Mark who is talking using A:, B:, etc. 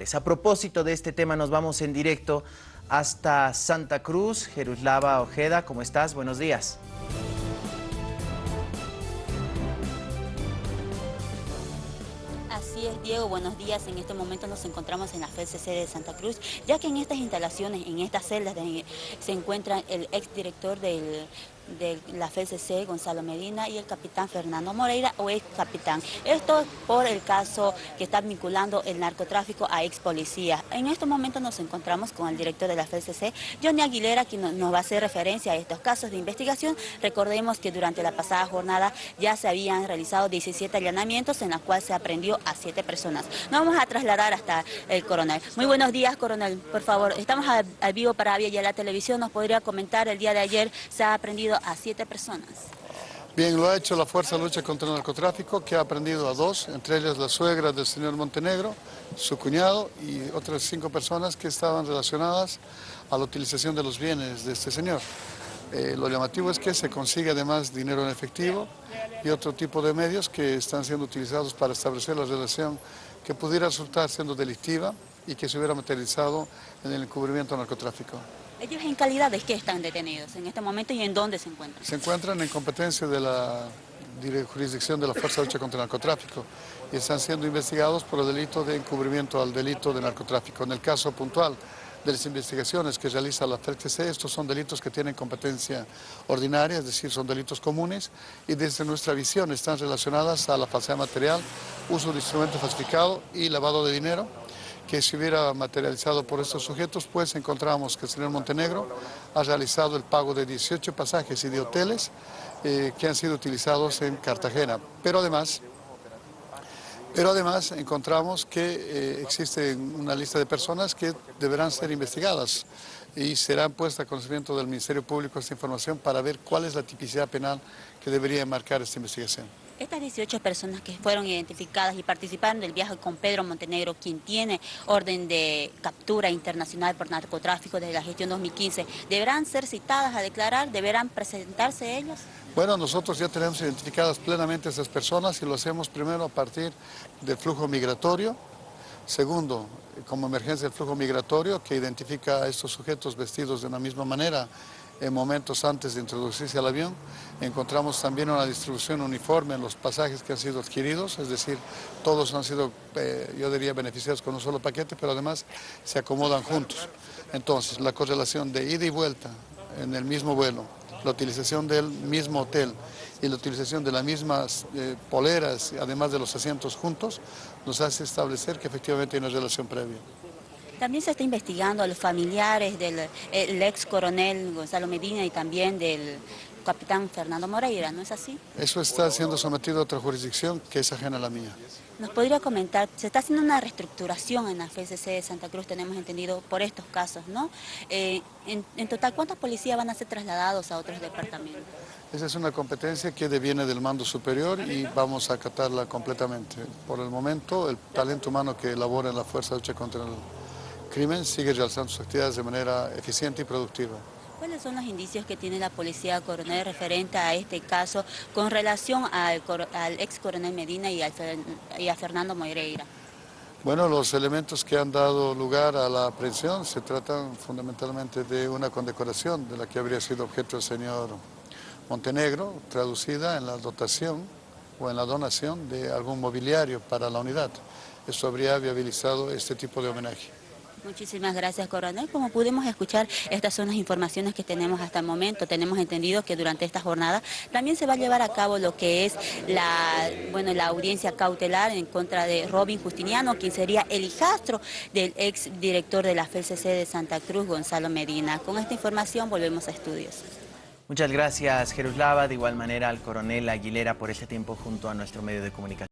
A: A propósito de este tema nos vamos en directo hasta Santa Cruz. Jeruslava Ojeda, ¿cómo estás? Buenos días.
B: Así es, Diego, buenos días. En este momento nos encontramos en la FCC de Santa Cruz, ya que en estas instalaciones, en estas celdas, se encuentra el exdirector del de la FCC, Gonzalo Medina, y el capitán Fernando Moreira, o ex capitán. Esto por el caso que está vinculando el narcotráfico a ex policías. En estos momentos nos encontramos con el director de la FCC, Johnny Aguilera, quien nos va a hacer referencia a estos casos de investigación. Recordemos que durante la pasada jornada ya se habían realizado 17 allanamientos en los cuales se aprendió a 7 personas. Nos vamos a trasladar hasta el coronel. Muy buenos días, coronel. Por favor, estamos al vivo para Avia y a la televisión. ¿Nos podría comentar el día de ayer se ha aprendido a siete personas.
C: Bien, lo ha hecho la Fuerza de Lucha contra el Narcotráfico, que ha aprendido a dos, entre ellas la suegra del señor Montenegro, su cuñado y otras cinco personas que estaban relacionadas a la utilización de los bienes de este señor. Eh, lo llamativo es que se consigue además dinero en efectivo y otro tipo de medios que están siendo utilizados para establecer la relación que pudiera resultar siendo delictiva y que se hubiera materializado en el encubrimiento narcotráfico.
B: ¿Ellos en calidad de qué están detenidos en este momento y en dónde se encuentran?
C: Se encuentran en competencia de la jurisdicción de la Fuerza de Lucha contra el Narcotráfico y están siendo investigados por el delito de encubrimiento al delito de narcotráfico. En el caso puntual de las investigaciones que realiza la FCC, estos son delitos que tienen competencia ordinaria, es decir, son delitos comunes y desde nuestra visión están relacionadas a la falsedad material, uso de instrumento falsificado y lavado de dinero que se hubiera materializado por estos sujetos, pues encontramos que el señor Montenegro ha realizado el pago de 18 pasajes y de hoteles eh, que han sido utilizados en Cartagena. Pero además, pero además encontramos que eh, existe una lista de personas que deberán ser investigadas y serán puestas a conocimiento del Ministerio Público esta información para ver cuál es la tipicidad penal que debería marcar esta investigación.
B: Estas 18 personas que fueron identificadas y participaron del viaje con Pedro Montenegro, quien tiene orden de captura internacional por narcotráfico desde la gestión 2015, ¿deberán ser citadas a declarar? ¿Deberán presentarse ellos?
C: Bueno, nosotros ya tenemos identificadas plenamente esas personas y lo hacemos primero a partir del flujo migratorio, segundo, como emergencia del flujo migratorio que identifica a estos sujetos vestidos de una misma manera en momentos antes de introducirse al avión. Encontramos también una distribución uniforme en los pasajes que han sido adquiridos, es decir, todos han sido, eh, yo diría, beneficiados con un solo paquete, pero además se acomodan juntos. Entonces, la correlación de ida y vuelta en el mismo vuelo, la utilización del mismo hotel y la utilización de las mismas eh, poleras, además de los asientos juntos, nos hace establecer que efectivamente hay una relación previa.
B: También se está investigando a los familiares del ex coronel Gonzalo Medina y también del capitán Fernando Moreira, ¿no es así?
C: Eso está siendo sometido a otra jurisdicción que es ajena a la mía.
B: ¿Nos podría comentar, se está haciendo una reestructuración en la FCC de Santa Cruz, tenemos entendido, por estos casos, ¿no? Eh, en, total, ¿cuántos policías van a ser trasladados a otros departamentos?
C: Esa es una competencia que deviene del mando superior y vamos a acatarla completamente. Por el momento, el talento humano que elabora en la Fuerza de Lucha contra el crimen sigue realizando sus actividades de manera eficiente y productiva.
B: ¿Cuáles son los indicios que tiene la policía coronel referente a este caso con relación al, ex coronel Medina y, a Fernando Moreira?
C: Bueno, los elementos que han dado lugar a la aprehensión se tratan fundamentalmente de una condecoración de la que habría sido objeto el señor Montenegro, traducida en la dotación o en la donación de algún mobiliario para la unidad. Eso habría viabilizado este tipo de homenaje.
B: Muchísimas gracias, coronel. Como pudimos escuchar, estas son las informaciones que tenemos hasta el momento. Tenemos entendido que durante esta jornada también se va a llevar a cabo lo que es la, bueno, la audiencia cautelar en contra de Robin Justiniano, quien sería el hijastro del ex director de la FCC de Santa Cruz, Gonzalo Medina. Con esta información volvemos a estudios.
A: Muchas gracias, Jeruslava. De igual manera al coronel Aguilera por este tiempo junto a nuestro medio de comunicación.